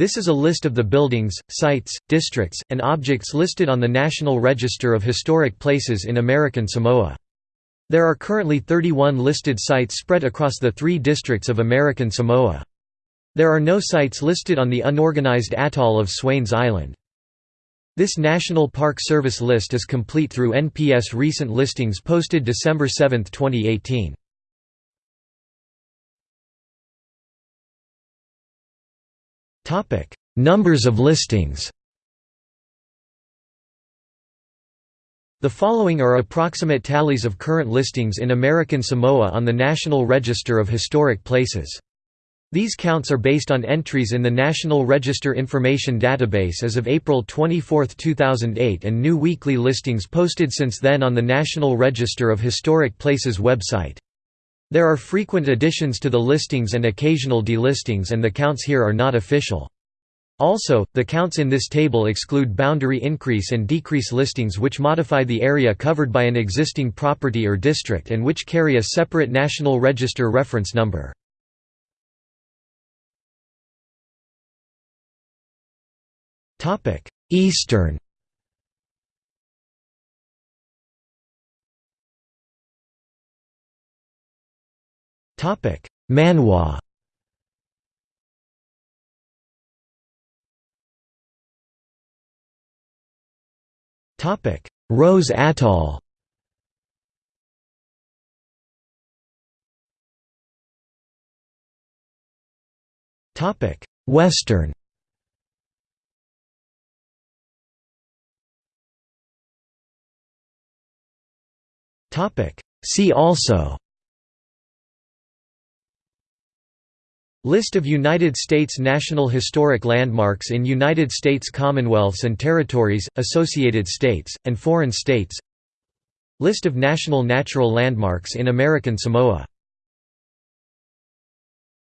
This is a list of the buildings, sites, districts, and objects listed on the National Register of Historic Places in American Samoa. There are currently 31 listed sites spread across the three districts of American Samoa. There are no sites listed on the unorganized atoll of Swains Island. This National Park Service list is complete through NPS recent listings posted December 7, 2018. Numbers of listings The following are approximate tallies of current listings in American Samoa on the National Register of Historic Places. These counts are based on entries in the National Register Information Database as of April 24, 2008 and new weekly listings posted since then on the National Register of Historic Places website. There are frequent additions to the listings and occasional delistings and the counts here are not official. Also, the counts in this table exclude boundary increase and decrease listings which modify the area covered by an existing property or district and which carry a separate National Register reference number. Eastern Topic: Manu'a. Topic: Rose Atoll. Topic: Western. Topic: See also List of United States National Historic Landmarks in United States Commonwealths and Territories, Associated States, and foreign states. List of national natural landmarks in American Samoa